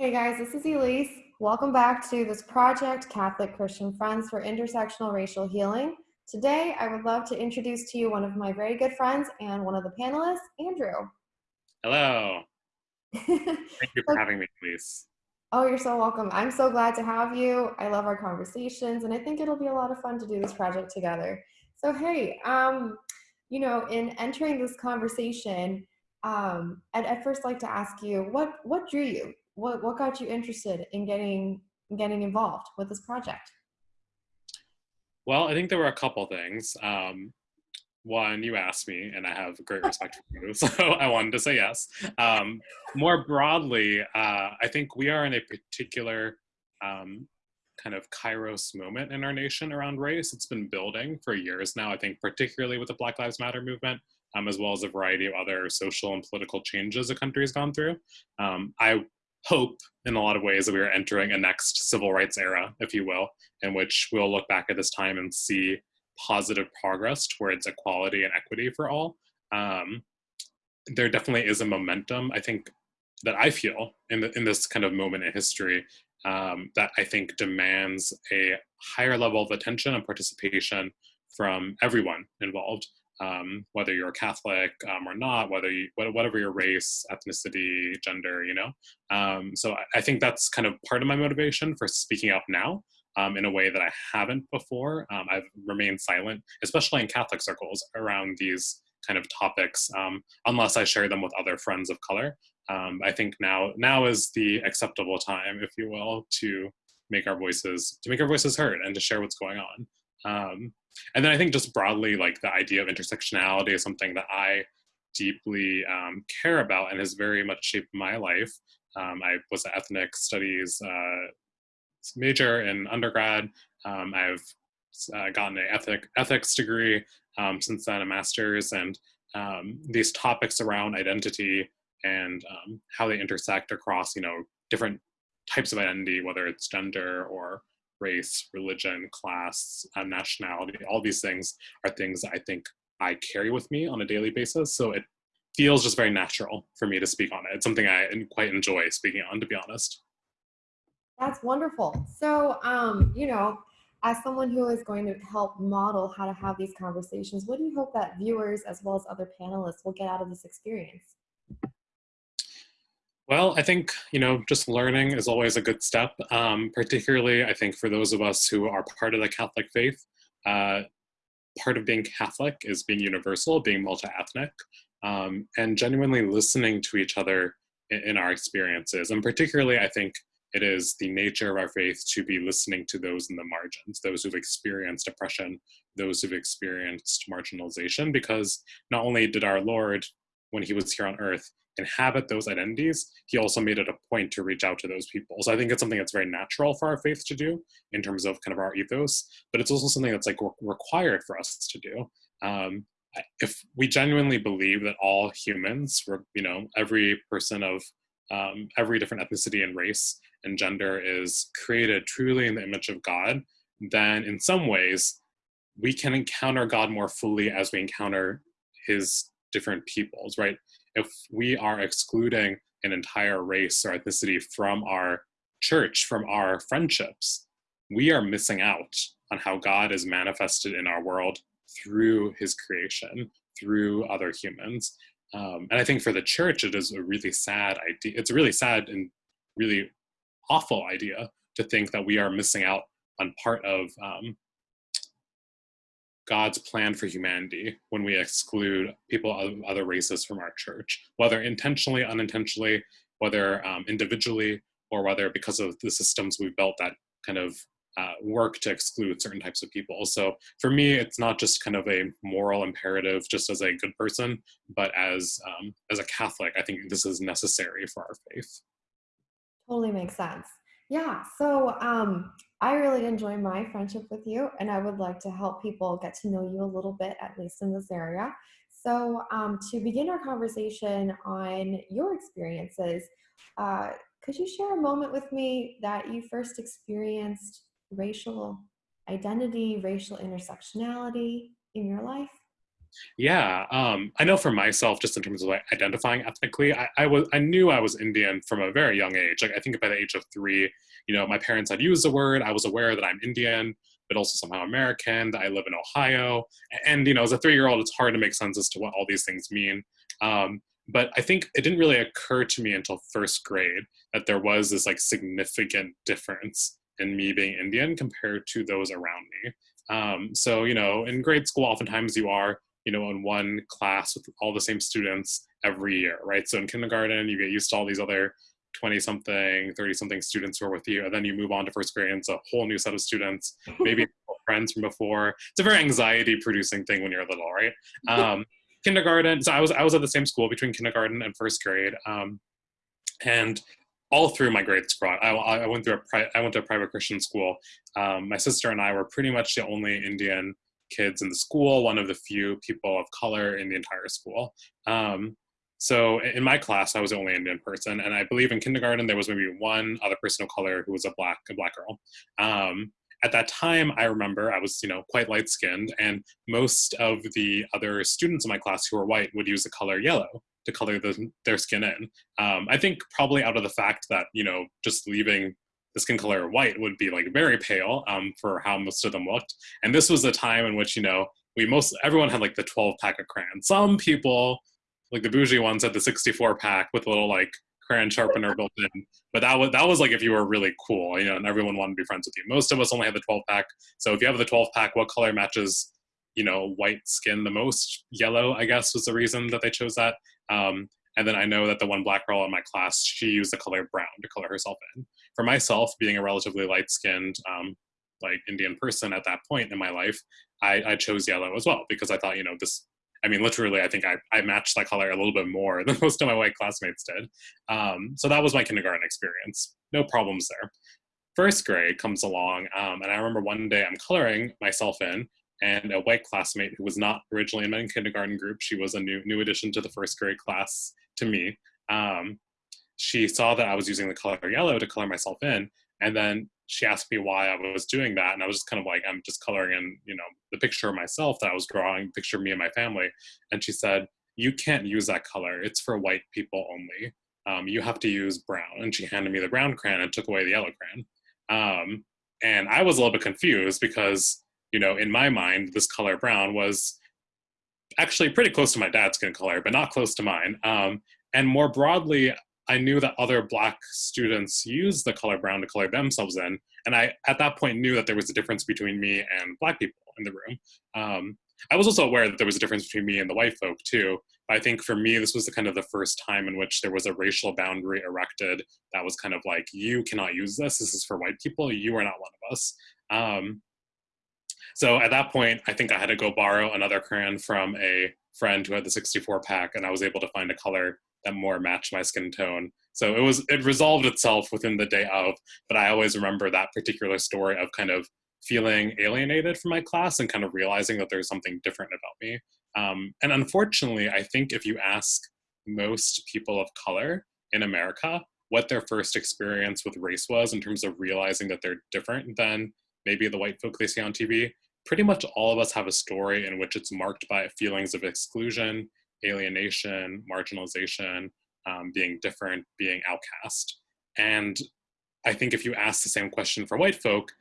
Hey guys, this is Elise. Welcome back to this project, Catholic Christian Friends for Intersectional Racial Healing. Today, I would love to introduce to you one of my very good friends and one of the panelists, Andrew. Hello. Thank you for having me, Elise. Oh, you're so welcome. I'm so glad to have you. I love our conversations, and I think it'll be a lot of fun to do this project together. So, hey, um, you know, in entering this conversation, um, I'd at first like to ask you what what drew you what what got you interested in getting getting involved with this project? Well, I think there were a couple things. Um, one, you asked me, and I have great respect for you, so I wanted to say yes. Um, more broadly, uh, I think we are in a particular um, kind of kairos moment in our nation around race. It's been building for years now, I think, particularly with the Black Lives Matter movement. Um, as well as a variety of other social and political changes the country has gone through. Um, I hope in a lot of ways that we are entering a next civil rights era, if you will, in which we'll look back at this time and see positive progress towards equality and equity for all. Um, there definitely is a momentum, I think, that I feel in, the, in this kind of moment in history um, that I think demands a higher level of attention and participation from everyone involved um, whether you're Catholic um, or not, whether you, whatever your race, ethnicity, gender, you know. Um, so I, I, think that's kind of part of my motivation for speaking up now um, in a way that I haven't before. Um, I've remained silent, especially in Catholic circles, around these kind of topics, um, unless I share them with other friends of color. I think now now is the acceptable time, if you will, to make our voices to make our voices heard and to share what's going on. And then I think just broadly, like the idea of intersectionality is something that I deeply um, care about and has very much shaped my life. Um, I was an ethnic studies uh, major in undergrad. Um, I've uh, gotten an ethic, ethics degree um, since then, a master's, and um, these topics around identity and um, how they intersect across, you know, different types of identity, whether it's gender or race, religion, class, uh, nationality, all these things are things I think I carry with me on a daily basis. So it feels just very natural for me to speak on it. It's something I quite enjoy speaking on, to be honest. That's wonderful. So, um, you know, as someone who is going to help model how to have these conversations, what do you hope that viewers as well as other panelists will get out of this experience? Well, I think, you know, just learning is always a good step, um, particularly I think for those of us who are part of the Catholic faith. Uh, part of being Catholic is being universal, being multi-ethnic, um, and genuinely listening to each other in, in our experiences. And particularly, I think it is the nature of our faith to be listening to those in the margins, those who've experienced oppression, those who've experienced marginalization, because not only did our Lord, when he was here on earth, inhabit those identities, he also made it a point to reach out to those people. So I think it's something that's very natural for our faith to do in terms of kind of our ethos, but it's also something that's like re- required for us to do. Um, if we genuinely believe that all humans, you know, every person of um, every different ethnicity and race and gender is created truly in the image of God, then in some ways we can encounter God more fully as we encounter his different peoples, right? If we are excluding an entire race or ethnicity from our church, from our friendships, we are missing out on how God is manifested in our world through his creation, through other humans. Um, and I think for the church, it is a really sad idea. It's a really sad and really awful idea to think that we are missing out on part of um, God's plan for humanity when we exclude people of other races from our church, whether intentionally, unintentionally, whether um, individually, or whether because of the systems we've built that kind of uh, work to exclude certain types of people. So for me, it's not just kind of a moral imperative, just as a good person, but as um, as a Catholic, I think this is necessary for our faith. Totally makes sense. Yeah. So um, I really enjoy my friendship with you, and I would like to help people get to know you a little bit, at least in this area. So, um, to begin our conversation on your experiences, uh, could you share a moment with me that you first experienced racial identity, racial intersectionality in your life? Yeah, um, I know for myself, just in terms of like identifying ethnically, I, I, was I knew I was Indian from a very young age. Like I think by the age of three, you know, my parents had used the word. I was aware that I'm Indian, but also somehow American. That I live in Ohio, and you know, as a three-year-old, it's hard to make sense as to what all these things mean. Um, but I think it didn't really occur to me until first grade that there was this like significant difference in me being Indian compared to those around me. Um, so you know, in grade school, oftentimes you are you know in one class with all the same students every year, right? So in kindergarten, you get used to all these other 20 something, 30 something students who are with you, and then you move on to first grade, and it's a whole new set of students, maybe friends from before. It's a very anxiety producing thing when you're little, right? Um, kindergarten, so I was I was at the same school between kindergarten and first grade, um, and all through my grade school, I, I went through a pri- I went to a private Christian school. Um, my sister and I were pretty much the only Indian kids in the school, one of the few people of color in the entire school. Um, so in my class, I was the only Indian person, and I believe in kindergarten there was maybe one other person of color who was a black a black girl. Um, at that time, I remember I was you know quite light skinned, and most of the other students in my class who were white would use the color yellow to color the, their skin in. Um, I think probably out of the fact that you know just leaving the skin color white would be like very pale um, for how most of them looked. And this was a time in which, you know, we most, everyone had like the 12 pack of crayons. Some people, like the bougie ones, had the 64 pack with a little like crayon sharpener built in. But that was, that was like if you were really cool, you know, and everyone wanted to be friends with you. Most of us only had the 12 pack. So if you have the 12 pack, what color matches, you know, white skin the most? Yellow, I guess, was the reason that they chose that. Um, and then I know that the one black girl in my class, she used the color brown to color herself in. For myself, being a relatively light skinned, um, like Indian person at that point in my life, I, I, chose yellow as well because I thought, you know, this, I mean, literally, I think I, I matched that color a little bit more than most of my white classmates did. Um, so that was my kindergarten experience. No problems there. First grade comes along, um, and I remember one day I'm coloring myself in, and a white classmate who was not originally in my kindergarten group. She was a new new addition to the first grade class to me. Um, she saw that I was using the color yellow to color myself in, and then she asked me why I was doing that, and I was just kind of like, I'm just coloring in, you know, the picture of myself that I was drawing, picture of me and my family. And she said, "You can't use that color. It's for white people only. Um, you have to use brown." And she handed me the brown crayon and took away the yellow crayon. Um, and I was a little bit confused because, you know, in my mind, this color brown was actually pretty close to my dad's skin color, but not close to mine. Um, and more broadly, I knew that other black students used the color brown to color themselves in. And I, at that point, knew that there was a difference between me and black people in the room. Um, I was also aware that there was a difference between me and the white folk too. But I think for me, this was the kind of the first time in which there was a racial boundary erected that was kind of like, you cannot use this. This is for white people. You are not one of us. Um, so at that point, I think I had to go borrow another crayon from a friend who had the 64 pack, and I was able to find a color that more matched my skin tone. So it was it resolved itself within the day of, but I always remember that particular story of kind of feeling alienated from my class and kind of realizing that there's something different about me. Um, and unfortunately, I think if you ask most people of color in America what their first experience with race was in terms of realizing that they're different than maybe the white folk they see on TV, pretty much all of us have a story in which it's marked by feelings of exclusion, alienation, marginalization, um, being different, being outcast. And I think if you ask the same question for white folk,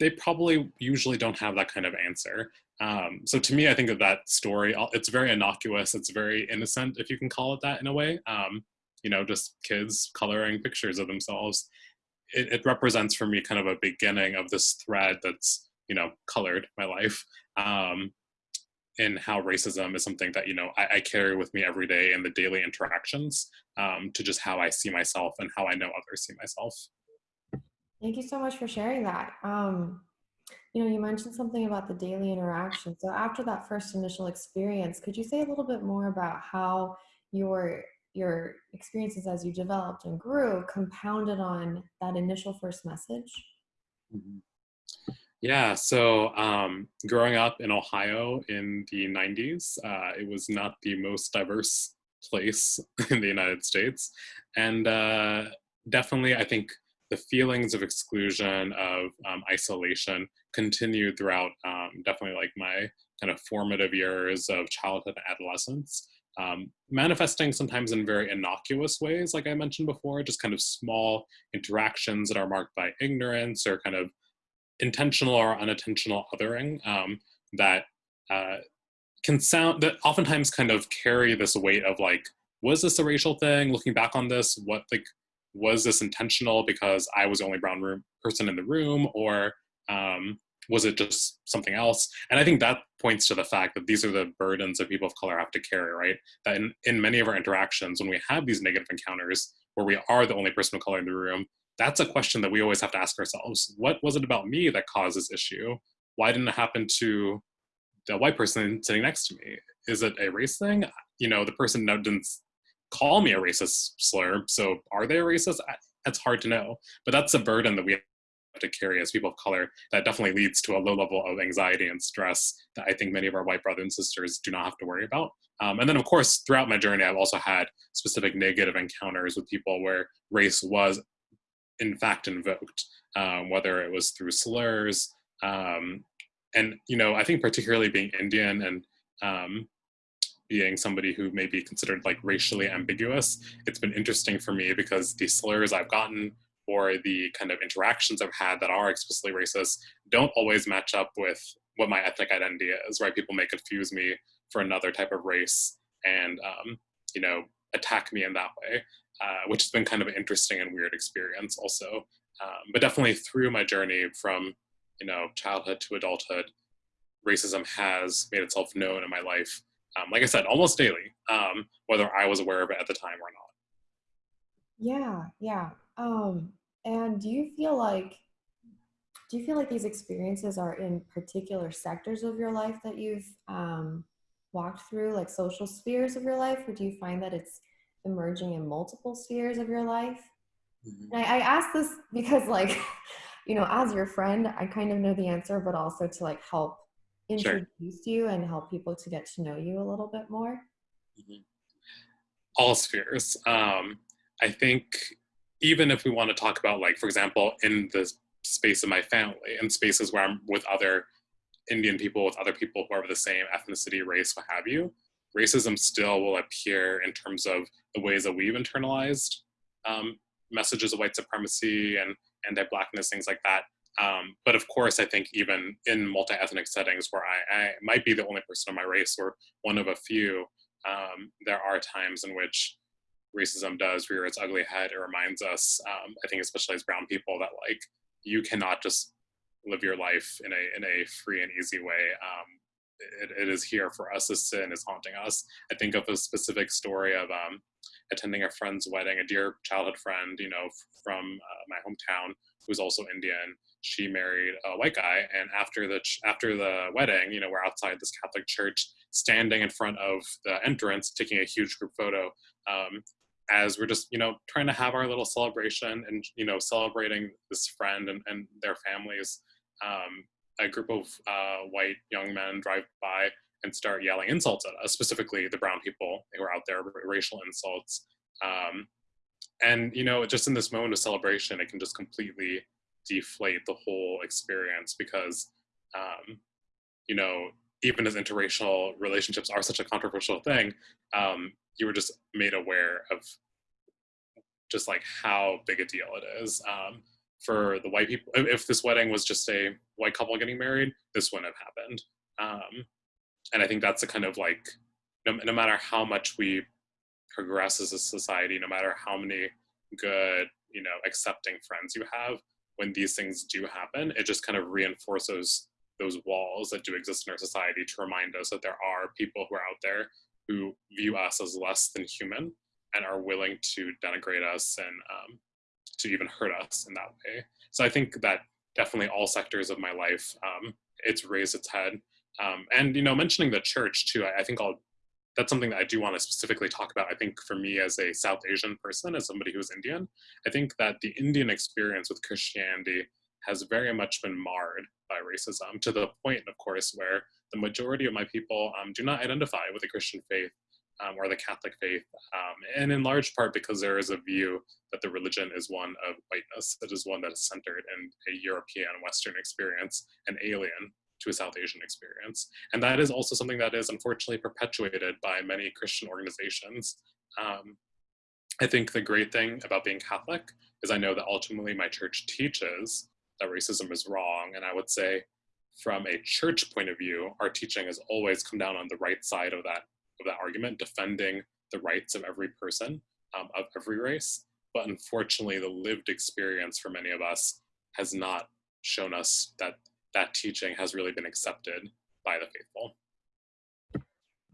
they probably usually don't have that kind of answer. Um, so to me, I think of that story, it's very innocuous, it's very innocent, if you can call it that in a way. Um, you know, just kids coloring pictures of themselves. It, it, represents for me kind of a beginning of this thread that's, you know, colored my life. Um, in how racism is something that you know I, I, carry with me every day in the daily interactions um, to just how I see myself and how I know others see myself. Thank you so much for sharing that. Um, you know, you mentioned something about the daily interaction. So after that first initial experience, could you say a little bit more about how your your experiences as you developed and grew compounded on that initial first message? Mm-hmm. Yeah, so um, growing up in Ohio in the 90s, uh, it was not the most diverse place in the United States. And uh, definitely, I think the feelings of exclusion, of um, isolation, continued throughout um, definitely like my kind of formative years of childhood and adolescence, um, manifesting sometimes in very innocuous ways, like I mentioned before, just kind of small interactions that are marked by ignorance or kind of intentional or unintentional othering um, that uh, can sound that oftentimes kind of carry this weight of like was this a racial thing? Looking back on this what like was this intentional because i was the only brown room person in the room? Or um, was it just something else? And i think that points to the fact that these are the burdens that people of color have to carry right? That in, in many of our interactions when we have these negative encounters where we are the only person of color in the room that's a question that we always have to ask ourselves. What was it about me that caused this issue? Why didn't it happen to the white person sitting next to me? Is it a race thing? You know the person didn't call me a racist slur so are they a racist? That's hard to know. But that's a burden that we have to carry as people of color that definitely leads to a low level of anxiety and stress that i think many of our white brothers and sisters do not have to worry about. Um, and then of course throughout my journey i've also had specific negative encounters with people where race was in fact invoked um, whether it was through slurs um, and you know i think particularly being indian and um, being somebody who may be considered like racially ambiguous it's been interesting for me because the slurs i've gotten or the kind of interactions i've had that are explicitly racist don't always match up with what my ethnic identity is right? People may confuse me for another type of race and um, you know attack me in that way uh, which has been kind of an interesting and weird experience also um, but definitely through my journey from you know, childhood to adulthood, racism has made itself known in my life. Um, like I said, almost daily, um, whether I was aware of it at the time or not. Yeah, yeah. Um, and do you feel like do you feel like these experiences are in particular sectors of your life that you've um, walked through, like social spheres of your life, or do you find that it's emerging in multiple spheres of your life? Mm-hmm. I, I ask this because, like, you know, as your friend, I kind of know the answer, but also to like help introduce sure. you and help people to get to know you a little bit more? Mm-hmm. All spheres. Um, I think even if we want to talk about, like, for example, in the space of my family and spaces where I'm with other Indian people, with other people who are of the same ethnicity, race, what have you, racism still will appear in terms of the ways that we've internalized um, messages of white supremacy and anti-blackness, things like that. Um, but of course, I think even in multi-ethnic settings where I, I, might be the only person of my race or one of a few, um, there are times in which racism does rear its ugly head. It reminds us, um, I think, especially as brown people, that like you cannot just live your life in a in a free and easy way. It, it is here for us. This sin is haunting us. I think of a specific story of um, attending a friend's wedding, a dear childhood friend, you know, from uh, my hometown, who's also Indian. She married a white guy, and after the ch- after the wedding, you know, we're outside this Catholic church, standing in front of the entrance, taking a huge group photo. Um, as we're just you know trying to have our little celebration and you know celebrating this friend and, and their families um, a group of uh, white young men drive by and start yelling insults at us, specifically the brown people who are out there, racial insults. Um, and you know, just in this moment of celebration, it can just completely deflate the whole experience because, um, you know, even as interracial relationships are such a controversial thing, um, you were just made aware of just like how big a deal it is. Um, for the white people. If this wedding was just a white couple getting married, this wouldn't have happened. Um, and I think that's a kind of like, no, no matter how much we progress as a society, no matter how many good, you know, accepting friends you have, when these things do happen, it just kind of reinforces those walls that do exist in our society to remind us that there are people who are out there who view us as less than human and are willing to denigrate us and um, to even hurt us in that way. So I think that definitely all sectors of my life, um, it's raised its head. Um, and you know, mentioning the church too, I, I, think I'll. That's something that I do want to specifically talk about. I think for me as a South Asian person, as somebody who's Indian, I think that the Indian experience with Christianity has very much been marred by racism to the point, of course, where the majority of my people um, do not identify with the Christian faith um, or the Catholic faith, um, and in large part because there is a view that the religion is one of whiteness, that is one that is centered in a European Western experience, and alien to a South Asian experience. And that is also something that is unfortunately perpetuated by many Christian organizations. Um, I think the great thing about being Catholic is I know that ultimately my church teaches that racism is wrong. And I would say, from a church point of view, our teaching has always come down on the right side of that of that argument, defending the rights of every person um, of every race. But unfortunately, the lived experience for many of us has not shown us that that teaching has really been accepted by the faithful.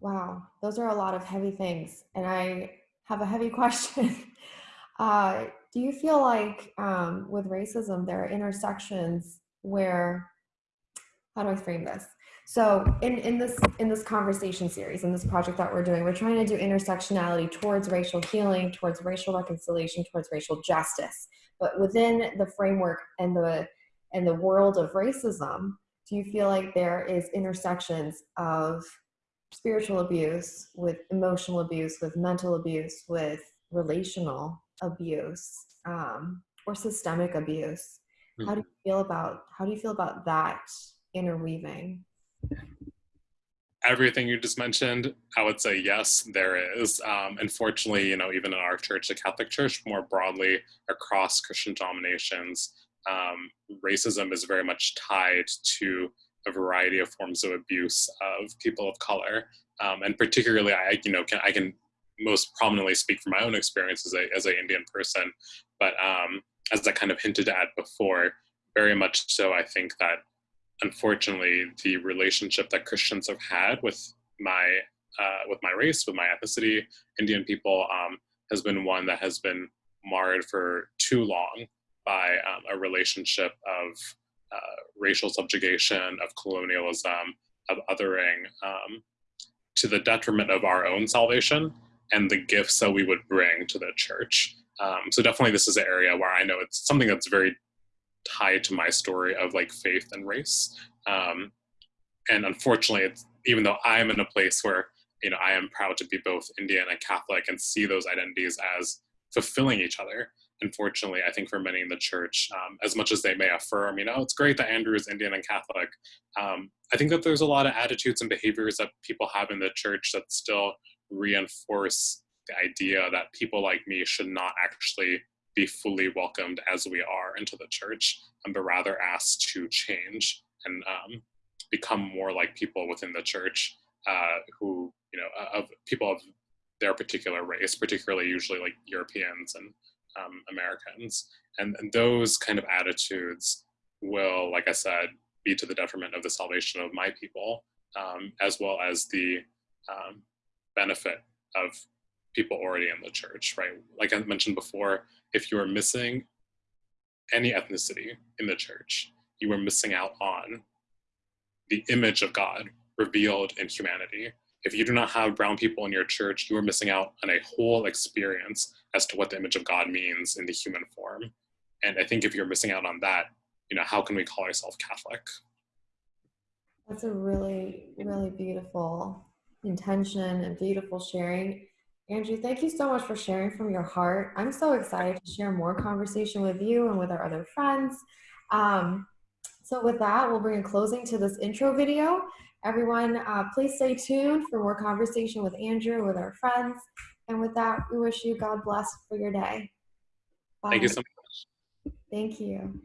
Wow, those are a lot of heavy things. And I have a heavy question. Uh, do you feel like um, with racism, there are intersections where, how do I frame this? So in, in this in this conversation series, in this project that we're doing, we're trying to do intersectionality towards racial healing, towards racial reconciliation, towards racial justice. But within the framework and the and the world of racism, do you feel like there is intersections of spiritual abuse with emotional abuse, with mental abuse, with relational abuse, um, or systemic abuse? How do you feel about how do you feel about that interweaving? Everything you just mentioned, I would say yes, there is. Um, unfortunately, you know, even in our church, the Catholic Church, more broadly across Christian denominations, um, racism is very much tied to a variety of forms of abuse of people of color, um, and particularly, I you know can I can most prominently speak from my own experience as a as an Indian person, but um, as I kind of hinted at before, very much so, I think that unfortunately, the relationship that Christians have had with my uh, with my race, with my ethnicity, Indian people, um, has been one that has been marred for too long by um, a relationship of uh, racial subjugation, of colonialism, of othering, um, to the detriment of our own salvation and the gifts that we would bring to the church. Um, so definitely, this is an area where I know it's something that's very tied to my story of like faith and race. Um, and unfortunately, even though I'm in a place where you know I am proud to be both Indian and Catholic and see those identities as fulfilling each other. Unfortunately, I think for many in the church, um, as much as they may affirm, you know, it's great that Andrew is Indian and Catholic. Um, I think that there's a lot of attitudes and behaviors that people have in the church that still reinforce the idea that people like me should not actually be fully welcomed as we are into the church, um, but rather asked to change and um, become more like people within the church uh, who, you know, of people of their particular race, particularly usually like Europeans and um, Americans. And, and, those kind of attitudes will, like I said, be to the detriment of the salvation of my people, um, as well as the um, benefit of people already in the church, right? Like I mentioned before, if you are missing any ethnicity in the church, you are missing out on the image of God revealed in humanity. If you do not have brown people in your church, you are missing out on a whole experience as to what the image of God means in the human form. And I think if you're missing out on that, you know, how can we call ourselves Catholic? That's a really, really beautiful intention and beautiful sharing. Andrew, thank you so much for sharing from your heart. I'm so excited to share more conversation with you and with our other friends. Um, so with that, we'll bring a closing to this intro video. Everyone, uh, please stay tuned for more conversation with Andrew, with our friends. And with that, we wish you God bless for your day. Bye. Thank you so much. Thank you.